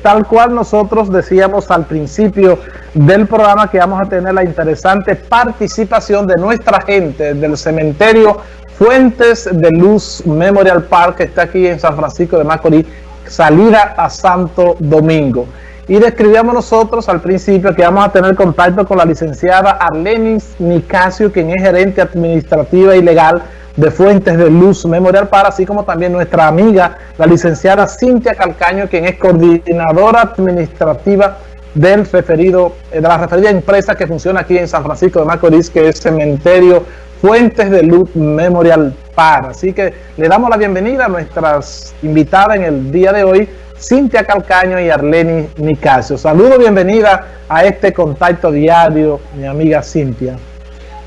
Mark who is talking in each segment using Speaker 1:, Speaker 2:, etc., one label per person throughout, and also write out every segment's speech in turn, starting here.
Speaker 1: Tal cual nosotros decíamos al principio del programa que vamos a tener la interesante participación de nuestra gente del cementerio Fuentes de Luz Memorial Park que está aquí en San Francisco de Macorís, salida a Santo Domingo. Y describíamos nosotros al principio que vamos a tener contacto con la licenciada Arlenis Nicasio, quien es gerente administrativa y legal de Fuentes de Luz Memorial para, así como también nuestra amiga, la licenciada Cintia Calcaño, quien es coordinadora administrativa del referido, de la referida empresa que funciona aquí en San Francisco de Macorís, que es Cementerio Fuentes de Luz Memorial Para. Así que le damos la bienvenida a nuestras invitadas en el día de hoy, Cintia Calcaño y Arleni Nicasio. Saludos, bienvenida a este contacto diario, mi amiga Cintia.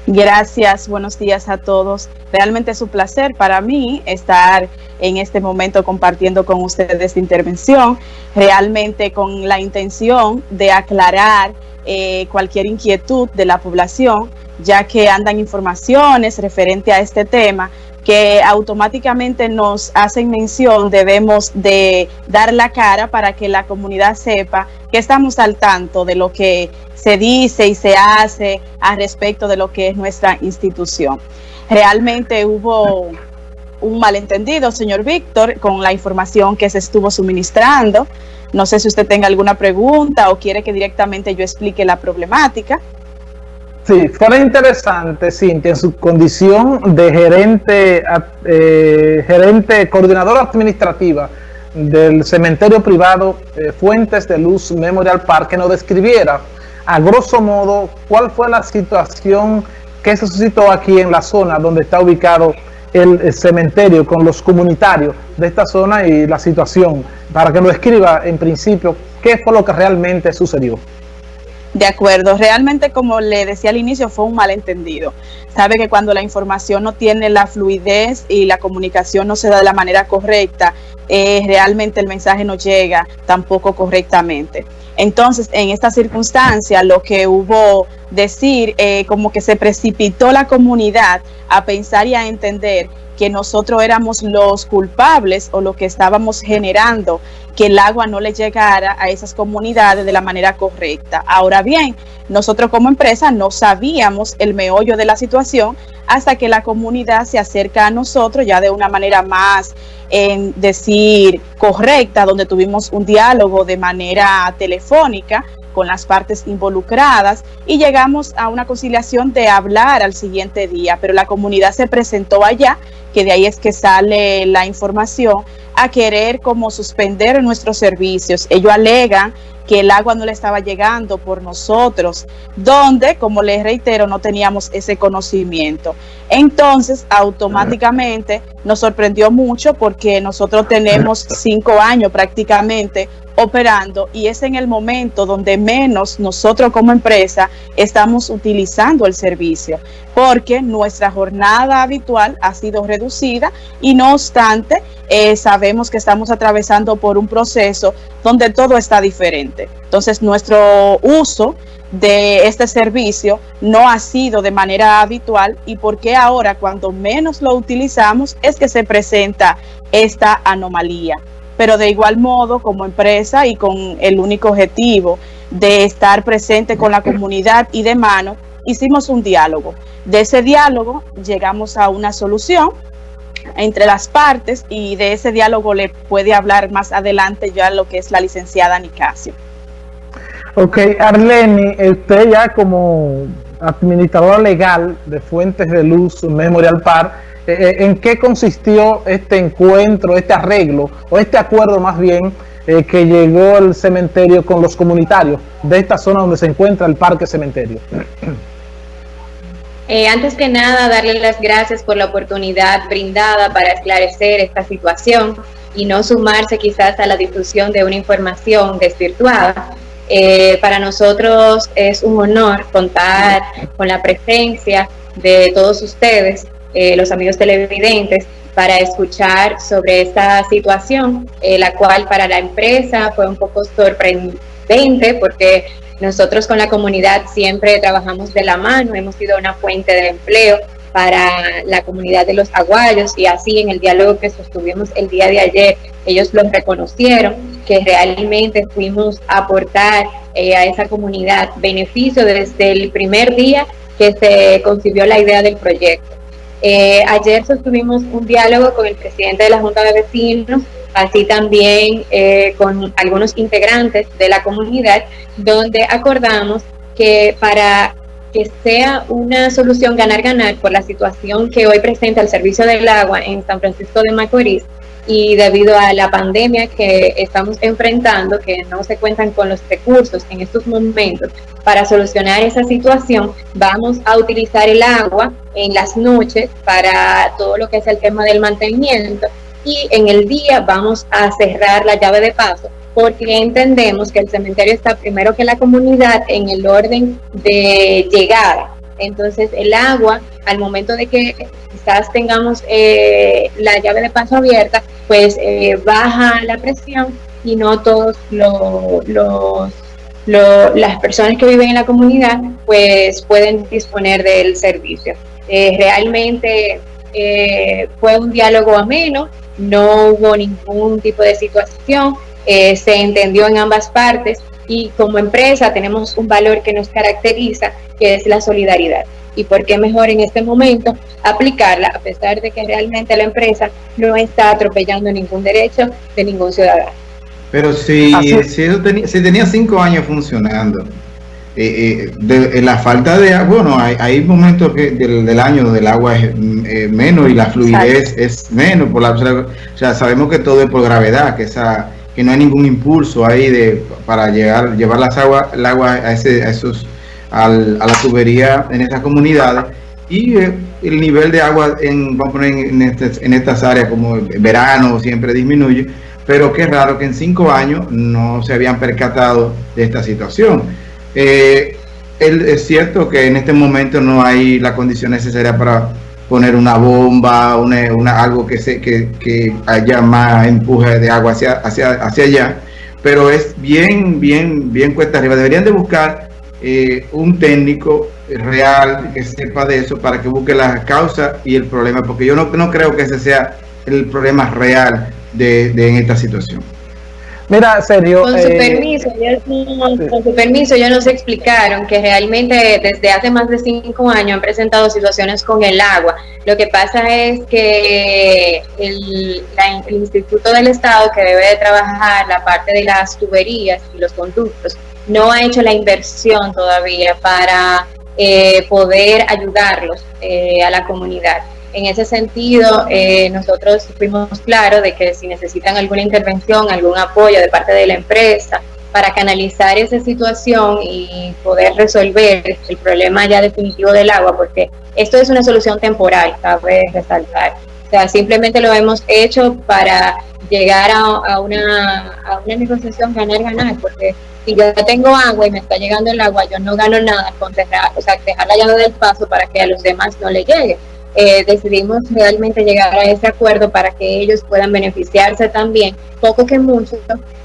Speaker 2: Gracias, buenos días a todos. Realmente es un placer para mí estar en este momento compartiendo con ustedes esta intervención, realmente con la intención de aclarar eh, cualquier inquietud de la población, ya que andan informaciones referente a este tema que automáticamente nos hacen mención, debemos de dar la cara para que la comunidad sepa que estamos al tanto de lo que se dice y se hace a respecto de lo que es nuestra institución. Realmente hubo un malentendido, señor Víctor, con la información que se estuvo suministrando. No sé si usted tenga alguna pregunta o quiere que directamente yo explique la problemática.
Speaker 1: Sí, fue interesante, Cintia, en su condición de gerente, eh, gerente, coordinadora administrativa del cementerio privado eh, Fuentes de Luz Memorial Park, que nos describiera a grosso modo cuál fue la situación que se suscitó aquí en la zona donde está ubicado el, cementerio con los comunitarios de esta zona y la situación, para que nos escriba en principio qué fue lo que realmente sucedió.
Speaker 2: De acuerdo, realmente como le decía al inicio fue un malentendido. Sabe que cuando la información no tiene la fluidez y la comunicación no se da de la manera correcta, eh, realmente el mensaje no llega tampoco correctamente. Entonces, en esta circunstancia, lo que hubo decir, eh, como que se precipitó la comunidad a pensar y a entender que nosotros éramos los culpables o lo que estábamos generando que el agua no le llegara a esas comunidades de la manera correcta. Ahora bien, nosotros como empresa no sabíamos el meollo de la situación hasta que la comunidad se acerca a nosotros ya de una manera más, en decir, correcta, donde tuvimos un diálogo de manera telefónica con las partes involucradas y llegamos a una conciliación de hablar al siguiente día, pero la comunidad se presentó allá, que de ahí es que sale la información, a querer como suspender nuestros servicios. Ellos alegan que el agua no le estaba llegando por nosotros, donde, como les reitero, no teníamos ese conocimiento. Entonces, automáticamente nos sorprendió mucho porque nosotros tenemos cinco años prácticamente operando y es en el momento donde menos nosotros como empresa estamos utilizando el servicio porque nuestra jornada habitual ha sido reducida y no obstante eh, sabemos que estamos atravesando por un proceso donde todo está diferente. Entonces nuestro uso de este servicio no ha sido de manera habitual y porque ahora cuando menos lo utilizamos es que se presenta esta anomalía pero de igual modo como empresa y con el único objetivo de estar presente con la comunidad y de mano, hicimos un diálogo. De ese diálogo llegamos a una solución entre las partes y de ese diálogo le puede hablar más adelante ya lo que es la licenciada Nicasio.
Speaker 1: Ok, Arleni, usted ya como administradora legal de Fuentes de Luz Memorial Park, eh, eh, ¿en qué consistió este encuentro, este arreglo, o este acuerdo más bien, eh, que llegó el cementerio con los comunitarios de esta zona donde se encuentra el parque cementerio?
Speaker 3: antes que nada, darle las gracias por la oportunidad brindada para esclarecer esta situación y no sumarse quizás a la difusión de una información desvirtuada. para nosotros es un honor contar con la presencia de todos ustedes eh, los amigos televidentes para escuchar sobre esta situación, eh, la cual para la empresa fue un poco sorprendente porque nosotros con la comunidad siempre trabajamos de la mano, hemos sido una fuente de empleo para la comunidad de los aguayos y así en el diálogo que sostuvimos el día de ayer, ellos lo reconocieron, que realmente fuimos a aportar eh, a esa comunidad beneficio desde el primer día que se concibió la idea del proyecto. Eh, ayer sostuvimos un diálogo con el presidente de la Junta de Vecinos, así también eh, con algunos integrantes de la comunidad, donde acordamos que para que sea una solución ganar-ganar por la situación que hoy presenta el servicio del agua en San Francisco de Macorís y debido a la pandemia que estamos enfrentando, que no se cuentan con los recursos en estos momentos para solucionar esa situación, vamos a utilizar el agua en las noches para todo lo que es el tema del mantenimiento y en el día vamos a cerrar la llave de paso porque entendemos que el cementerio está primero que la comunidad en el orden de llegada. Entonces el agua, al momento de que quizás tengamos eh, la llave de paso abierta, pues eh, baja la presión y no todos los, las personas que viven en la comunidad pues pueden disponer del servicio. Eh, realmente fue un diálogo ameno, no hubo ningún tipo de situación, eh, se entendió en ambas partes y como empresa tenemos un valor que nos caracteriza, que es la solidaridad. Y por qué mejor en este momento aplicarla, a pesar de que realmente la empresa no está atropellando ningún derecho de ningún ciudadano.
Speaker 4: Pero si, si, tenía, cinco años funcionando, eh, eh, de, la falta de agua, bueno, hay, momentos que del, año donde el agua es menos y la fluidez es menos, por la, o sea, sabemos que todo es por gravedad, que esa que no hay ningún impulso ahí de para llegar llevar las aguas el agua a, ese, a esos a la tubería en estas comunidades. Y eh, el nivel de agua en vamos a poner en, este, en estas áreas como verano siempre disminuye pero qué raro que en cinco años no se habían percatado de esta situación eh, es cierto que en este momento no hay la condición necesaria para poner una bomba, una, algo que, se, que, haya más empuje de agua hacia, hacia, hacia allá, pero es bien, bien, bien cuesta arriba. Deberían de buscar eh, un técnico real que sepa de eso para que busque la causa y el problema, porque yo no, no creo que ese sea el problema real de, de en esta situación.
Speaker 3: Mira. Con su, eh, permiso, con su permiso, ya nos explicaron que realmente desde hace más de cinco años han presentado situaciones con el agua. Lo que pasa es que el, Instituto del Estado, que debe de trabajar la parte de las tuberías y los conductos, no ha hecho la inversión todavía para eh, poder ayudarlos eh, a la comunidad. En ese sentido, eh, nosotros fuimos claros de que si necesitan alguna intervención, algún apoyo de parte de la empresa para canalizar esa situación y poder resolver el problema ya definitivo del agua, porque esto es una solución temporal, cabe resaltar. O sea, simplemente lo hemos hecho para llegar a, una, negociación ganar-ganar, porque si yo tengo agua y me está llegando el agua, yo no gano nada con dejar, o sea, dejar la llave del paso para que a los demás no le llegue. Eh, decidimos realmente llegar a ese acuerdo para que ellos puedan beneficiarse también, poco que mucho,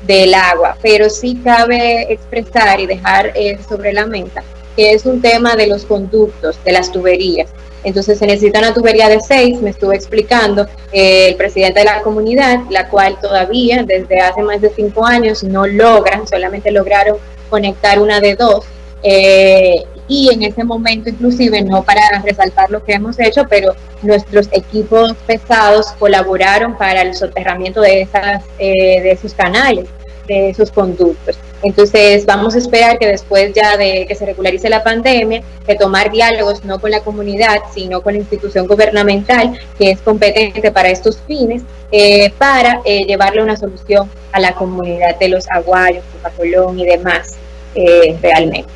Speaker 3: del agua. Pero sí cabe expresar y dejar eh, sobre la mesa que es un tema de los conductos, de las tuberías. Entonces se necesita una tubería de seis, me estuvo explicando eh, el presidente de la comunidad, la cual todavía desde hace más de cinco años no logran, solamente lograron conectar una de dos. Eh, y en ese momento inclusive, no para resaltar lo que hemos hecho, pero nuestros equipos pesados colaboraron para el soterramiento de, esas, eh, de esos canales, de esos conductos. Entonces vamos a esperar que después ya de que se regularice la pandemia, de tomar diálogos no con la comunidad, sino con la institución gubernamental que es competente para estos fines, eh, para eh, llevarle una solución a la comunidad de los aguayos, Colón y demás realmente.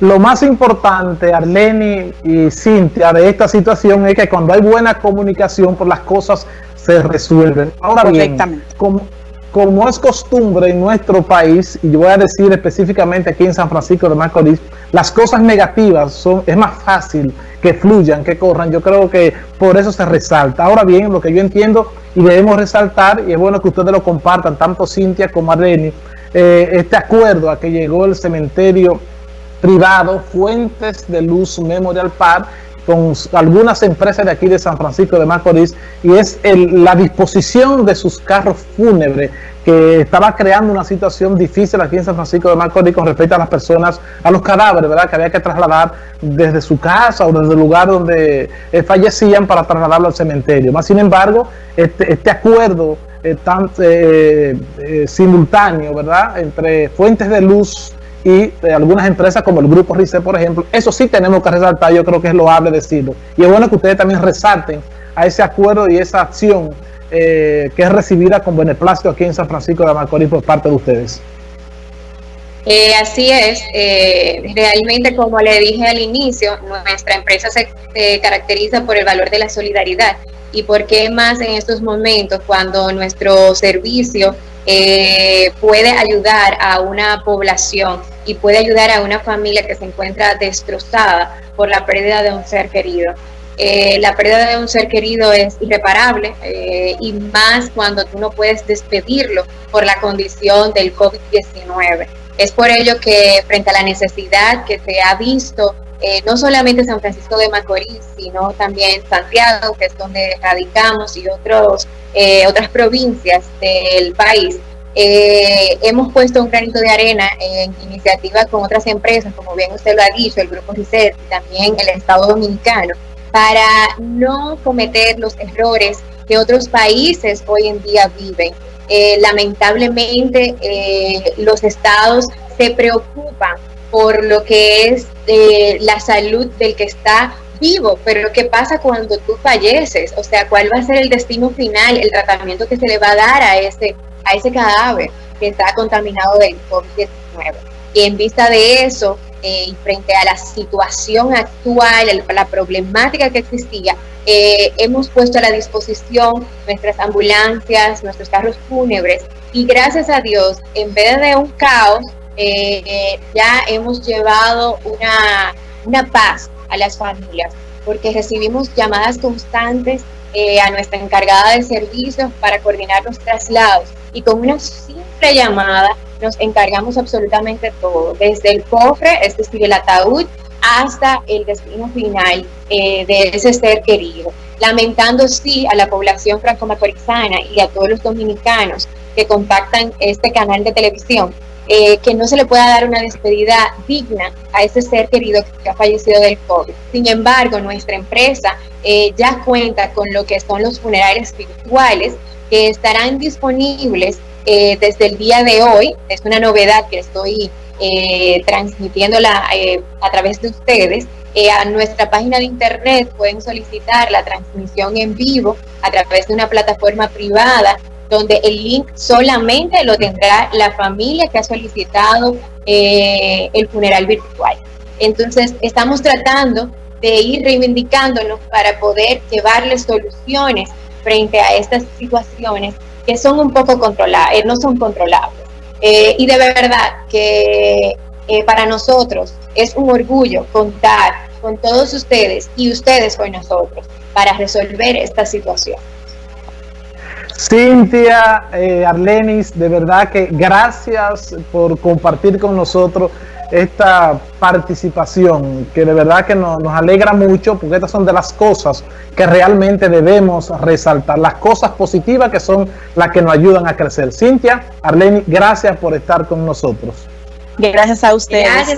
Speaker 1: Lo más importante, Arleni y Cintia, de esta situación es que cuando hay buena comunicación, por pues las cosas se resuelven. Ahora bien, como, como, es costumbre en nuestro país, y yo voy a decir específicamente aquí en San Francisco de Macorís, las cosas negativas son es más fácil que fluyan, que corran. Yo creo que por eso se resalta. Ahora bien, lo que yo entiendo y debemos resaltar, y es bueno que ustedes lo compartan, tanto Cintia como Arleni, eh, este acuerdo a que llegó el cementerio privado, Fuentes de Luz Memorial Park, con algunas empresas de aquí de San Francisco de Macorís y es la disposición de sus carros fúnebres que estaba creando una situación difícil aquí en San Francisco de Macorís con respecto a las personas, a los cadáveres, ¿verdad? Que había que trasladar desde su casa o desde el lugar donde eh, fallecían para trasladarlo al cementerio. Más sin embargo, este, este acuerdo eh, tan eh, simultáneo, ¿verdad? Entre fuentes de luz y algunas empresas como el Grupo RICE, por ejemplo, eso sí tenemos que resaltar, yo creo que es loable decirlo. Y es bueno que ustedes también resalten a ese acuerdo y esa acción eh, que es recibida con beneplácito aquí en San Francisco de Macorís por parte de ustedes.
Speaker 3: Eh, así es, eh, realmente como le dije al inicio, nuestra empresa se caracteriza por el valor de la solidaridad y por qué más en estos momentos cuando nuestro servicio puede ayudar a una población y puede ayudar a una familia que se encuentra destrozada por la pérdida de un ser querido. Eh, la pérdida de un ser querido es irreparable eh, y más cuando tú no puedes despedirlo por la condición del COVID-19. Es por ello que frente a la necesidad que se ha visto, eh, no solamente San Francisco de Macorís, sino también Santiago, que es donde radicamos, y otros, otras provincias del país, hemos puesto un granito de arena en iniciativa con otras empresas, como bien usted lo ha dicho, el Grupo GICET y también el Estado Dominicano, para no cometer los errores que otros países hoy en día viven. Eh, lamentablemente eh, los estados se preocupan por lo que es eh, la salud del que está vivo, pero ¿qué pasa cuando tú falleces? O sea, ¿cuál va a ser el destino final, el tratamiento que se le va a dar a ese, a ese cadáver que está contaminado del COVID-19? Y en vista de eso, eh, frente a la situación actual, la problemática que existía, eh, hemos puesto a la disposición nuestras ambulancias, nuestros carros fúnebres y gracias a Dios, en vez de un caos, eh, ya hemos llevado una, una paz a las familias porque recibimos llamadas constantes a nuestra encargada de servicios para coordinar los traslados y con una simple llamada nos encargamos absolutamente todo, desde el cofre, es decir, el ataúd, hasta el destino final eh, de ese ser querido. Lamentando sí a la población franco-macorizana y a todos los dominicanos que contactan este canal de televisión, eh, que no se le pueda dar una despedida digna a ese ser querido que ha fallecido del COVID. Sin embargo, nuestra empresa eh, ya cuenta con lo que son los funerales virtuales que estarán disponibles eh, desde el día de hoy. Es una novedad que estoy eh, transmitiéndola eh, a través de ustedes. a nuestra página de internet pueden solicitar la transmisión en vivo a través de una plataforma privada donde el link solamente lo tendrá la familia que ha solicitado el funeral virtual. Entonces, estamos tratando de ir reivindicándonos para poder llevarles soluciones frente a estas situaciones que son un poco controlables, eh, no son controlables. Eh, y de verdad que eh, para nosotros es un orgullo contar con todos ustedes y ustedes con nosotros para resolver esta situación.
Speaker 1: Cintia, Arlenis, de verdad que gracias por compartir con nosotros esta participación que de verdad que nos, alegra mucho porque estas son de las cosas que realmente debemos resaltar, las cosas positivas que son las que nos ayudan a crecer. Cintia, Arleni, gracias por estar con nosotros.
Speaker 2: Gracias a ustedes.